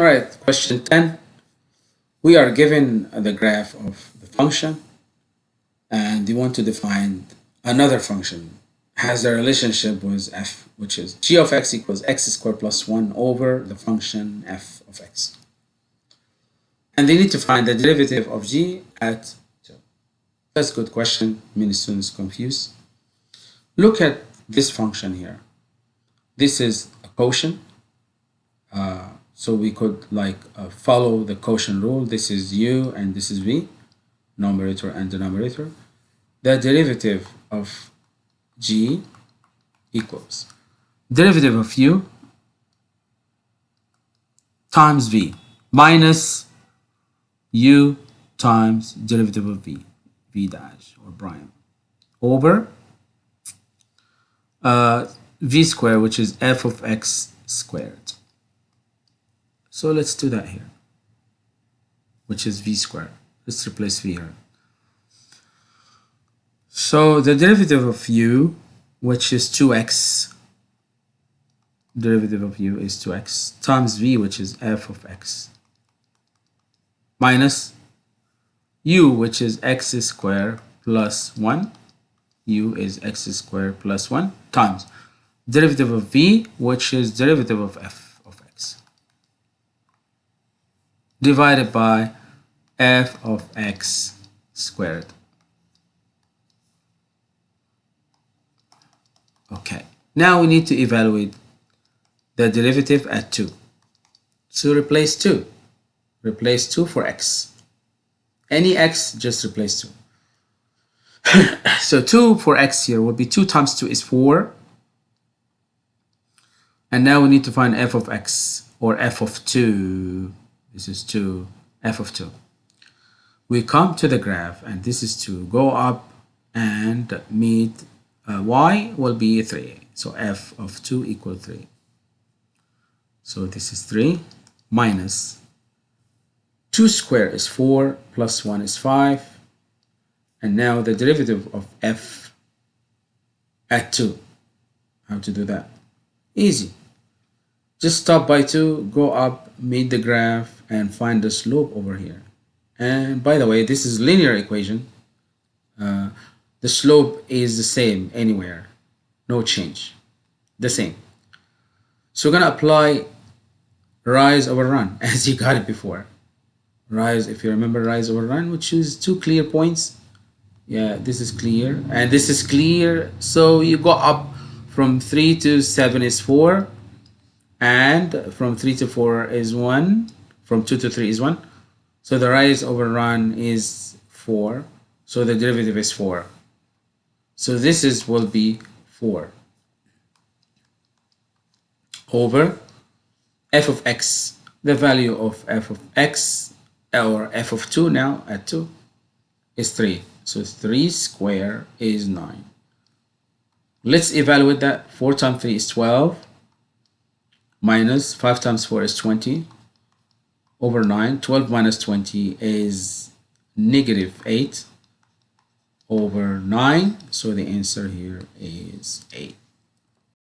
All right, question 10. We are given the graph of the function and you want to define another function has a relationship with f, which is g of x equals x squared plus 1 over the function f of x. And they need to find the derivative of g at 2. That's a good question. Many students confused. Look at this function here. This is a quotient. Uh, so we could like uh, follow the quotient rule. This is u and this is v, numerator and denominator. The derivative of g equals derivative of u times v minus u times derivative of v, v dash or prime over uh, v squared, which is f of x squared. So let's do that here, which is v squared. Let's replace v here. So the derivative of u, which is 2x, derivative of u is 2x, times v, which is f of x, minus u, which is x squared plus 1, u is x squared plus 1, times derivative of v, which is derivative of f of x, divided by f of x squared. Okay, now we need to evaluate the derivative at 2. So replace 2. Replace 2 for x. Any x, just replace 2. so 2 for x here will be 2 times 2 is 4. And now we need to find f of x or f of 2. This is 2, f of 2. We come to the graph and this is 2. Go up and meet uh, y will be 3. So f of 2 equal 3. So this is 3 minus 2 squared is 4 plus 1 is 5. And now the derivative of f at 2. How to do that? Easy. Just stop by 2, go up, meet the graph, and find the slope over here. And by the way, this is linear equation. Uh, the slope is the same anywhere. No change. The same. So we're gonna apply rise over run as you got it before. Rise if you remember rise over run which is two clear points. Yeah this is clear. And this is clear so you go up from 3 to 7 is 4 and from 3 to 4 is 1 from 2 to 3 is 1 so the rise over run is 4 so the derivative is 4 so this is will be 4 over f of x. The value of f of x or f of 2 now at 2 is 3. So 3 square is 9. Let's evaluate that. 4 times 3 is 12 minus 5 times 4 is 20 over 9. 12 minus 20 is negative 8 over 9. So the answer here is 8.